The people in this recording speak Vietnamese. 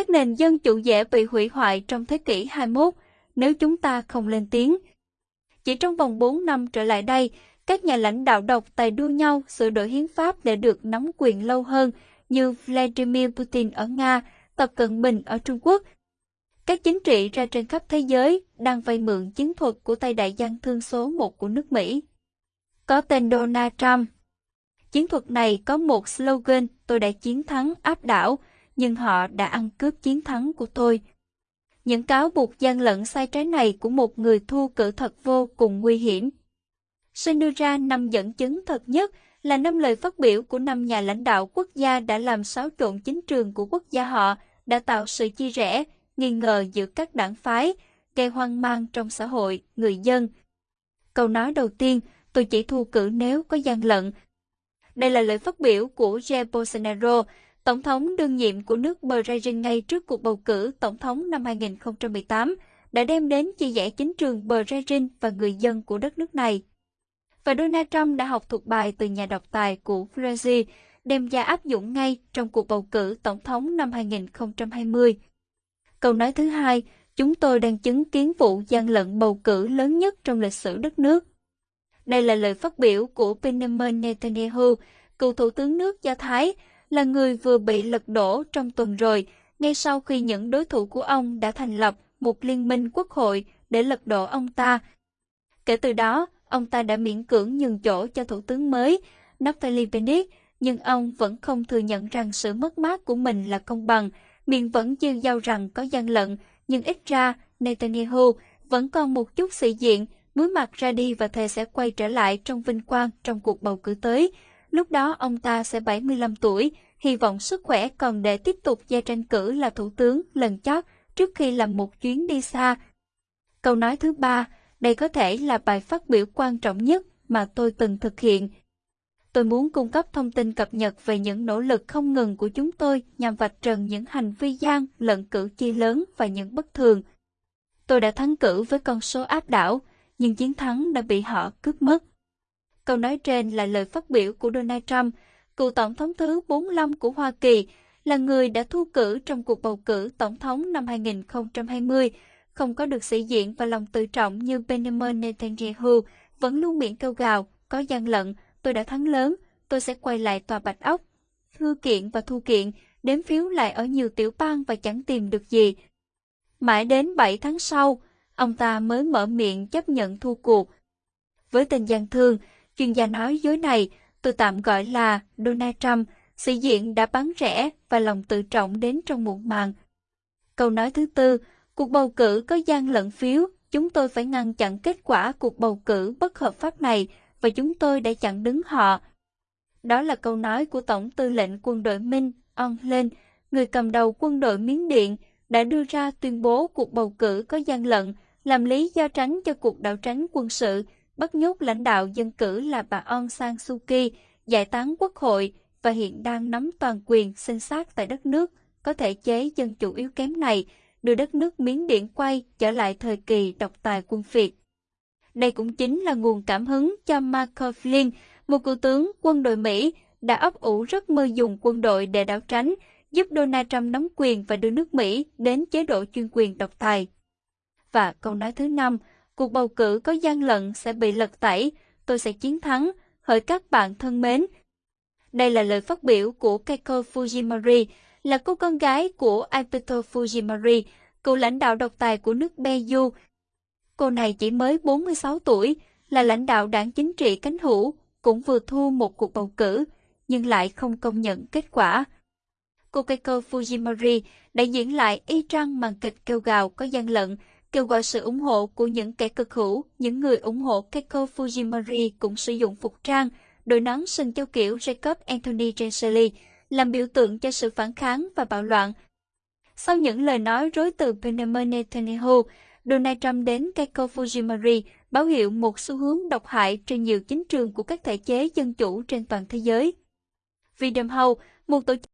các nền dân chủ dễ bị hủy hoại trong thế kỷ 21 nếu chúng ta không lên tiếng. Chỉ trong vòng 4 năm trở lại đây, các nhà lãnh đạo độc tài đua nhau sửa đổi hiến pháp để được nắm quyền lâu hơn như Vladimir Putin ở Nga, Tập Cận Bình ở Trung Quốc. Các chính trị ra trên khắp thế giới đang vay mượn chiến thuật của tay đại gian thương số 1 của nước Mỹ. Có tên Donald Trump. Chiến thuật này có một slogan tôi đã chiến thắng áp đảo, nhưng họ đã ăn cướp chiến thắng của tôi. Những cáo buộc gian lận sai trái này của một người thu cử thật vô cùng nguy hiểm. Xin đưa ra năm dẫn chứng thật nhất là năm lời phát biểu của năm nhà lãnh đạo quốc gia đã làm xáo trộn chính trường của quốc gia họ, đã tạo sự chia rẽ, nghi ngờ giữa các đảng phái, gây hoang mang trong xã hội, người dân. Câu nói đầu tiên, tôi chỉ thu cử nếu có gian lận. Đây là lời phát biểu của Jair Bolsonaro, tổng thống đương nhiệm của nước Brazil ngay trước cuộc bầu cử tổng thống năm 2018, đã đem đến chia rẽ chính trường Brazil và người dân của đất nước này và Donald Trump đã học thuộc bài từ nhà độc tài của Brazil, đem ra áp dụng ngay trong cuộc bầu cử tổng thống năm 2020. Câu nói thứ hai, chúng tôi đang chứng kiến vụ gian lận bầu cử lớn nhất trong lịch sử đất nước. Đây là lời phát biểu của Benjamin Netanyahu, cựu thủ tướng nước Do Thái, là người vừa bị lật đổ trong tuần rồi, ngay sau khi những đối thủ của ông đã thành lập một liên minh quốc hội để lật đổ ông ta. Kể từ đó, ông ta đã miễn cưỡng nhường chỗ cho thủ tướng mới, Naftali Bennett, nhưng ông vẫn không thừa nhận rằng sự mất mát của mình là công bằng, miệng vẫn dư giao rằng có gian lận, nhưng ít ra Netanyahu vẫn còn một chút sĩ diện, muối mặt ra đi và thề sẽ quay trở lại trong vinh quang trong cuộc bầu cử tới. Lúc đó ông ta sẽ 75 tuổi, hy vọng sức khỏe còn để tiếp tục gia tranh cử là thủ tướng lần chót trước khi làm một chuyến đi xa. Câu nói thứ ba, đây có thể là bài phát biểu quan trọng nhất mà tôi từng thực hiện. Tôi muốn cung cấp thông tin cập nhật về những nỗ lực không ngừng của chúng tôi nhằm vạch trần những hành vi gian lận cử chi lớn và những bất thường. Tôi đã thắng cử với con số áp đảo, nhưng chiến thắng đã bị họ cướp mất. Câu nói trên là lời phát biểu của Donald Trump, cựu tổng thống thứ 45 của Hoa Kỳ, là người đã thu cử trong cuộc bầu cử tổng thống năm 2020 không có được sĩ diện và lòng tự trọng như Benjamin Netanyahu, vẫn luôn miệng kêu gào, có gian lận, tôi đã thắng lớn, tôi sẽ quay lại tòa bạch ốc. Thư kiện và thu kiện, đếm phiếu lại ở nhiều tiểu bang và chẳng tìm được gì. Mãi đến 7 tháng sau, ông ta mới mở miệng chấp nhận thua cuộc. Với tình gian thương, chuyên gia nói dối này, tôi tạm gọi là Donald Trump, sĩ diện đã bắn rẻ và lòng tự trọng đến trong muộn màng. Câu nói thứ tư, Cuộc bầu cử có gian lận phiếu, chúng tôi phải ngăn chặn kết quả cuộc bầu cử bất hợp pháp này và chúng tôi đã chặn đứng họ. Đó là câu nói của Tổng tư lệnh quân đội Minh On Lên, người cầm đầu quân đội Miến Điện, đã đưa ra tuyên bố cuộc bầu cử có gian lận, làm lý do tránh cho cuộc đảo tránh quân sự, bắt nhốt lãnh đạo dân cử là bà Aung San Suu Kyi, giải tán quốc hội và hiện đang nắm toàn quyền sinh sát tại đất nước có thể chế dân chủ yếu kém này đưa đất nước Miến Điện quay trở lại thời kỳ độc tài quân Việt. Đây cũng chính là nguồn cảm hứng cho Marco Flynn, một cựu tướng quân đội Mỹ, đã ấp ủ rất mơ dùng quân đội để đảo tránh, giúp Donald Trump nắm quyền và đưa nước Mỹ đến chế độ chuyên quyền độc tài. Và câu nói thứ năm, cuộc bầu cử có gian lận sẽ bị lật tẩy, tôi sẽ chiến thắng, hỡi các bạn thân mến. Đây là lời phát biểu của Keiko Fujimori, là cô con gái của Alberto Fujimori, cựu lãnh đạo độc tài của nước Peru. Cô này chỉ mới 46 tuổi, là lãnh đạo đảng chính trị cánh hữu, cũng vừa thua một cuộc bầu cử, nhưng lại không công nhận kết quả. Cô Keiko Fujimori đã diễn lại y trăng màn kịch kêu gào có gian lận, kêu gọi sự ủng hộ của những kẻ cực hữu, những người ủng hộ Keiko Fujimori cũng sử dụng phục trang, đội nón sừng châu kiểu Jacob Anthony Genseli, làm biểu tượng cho sự phản kháng và bạo loạn. Sau những lời nói rối từ Benjamin Netanyahu, Donald Trump đến Keiko Fujimori báo hiệu một xu hướng độc hại trên nhiều chính trường của các thể chế dân chủ trên toàn thế giới. Freedom House, một tổ chức